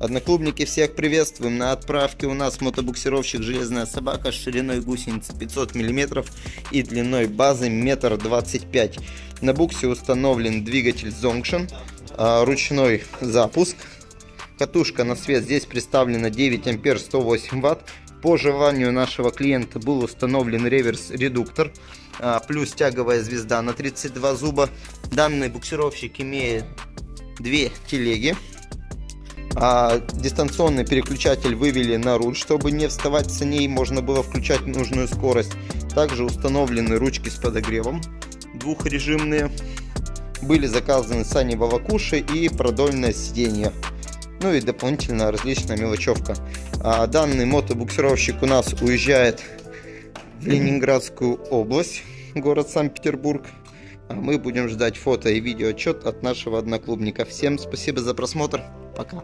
Одноклубники, всех приветствуем. На отправке у нас мотобуксировщик «Железная собака» с шириной гусеницы 500 мм и длиной базы 1,25 м. На буксе установлен двигатель Zonction, а, ручной запуск. Катушка на свет здесь представлена 9 ампер 108 ватт. По желанию нашего клиента был установлен реверс-редуктор, а, плюс тяговая звезда на 32 зуба. Данный буксировщик имеет две телеги. А дистанционный переключатель вывели на руль, чтобы не вставать с ней, можно было включать нужную скорость. Также установлены ручки с подогревом двухрежимные. Были заказаны сани Вавакуши и продольное сиденье ну и дополнительно различная мелочевка. А данный мотобуксировщик у нас уезжает в Ленинградскую область, город Санкт-Петербург. А мы будем ждать фото и видео отчет от нашего одноклубника. Всем спасибо за просмотр. Пока.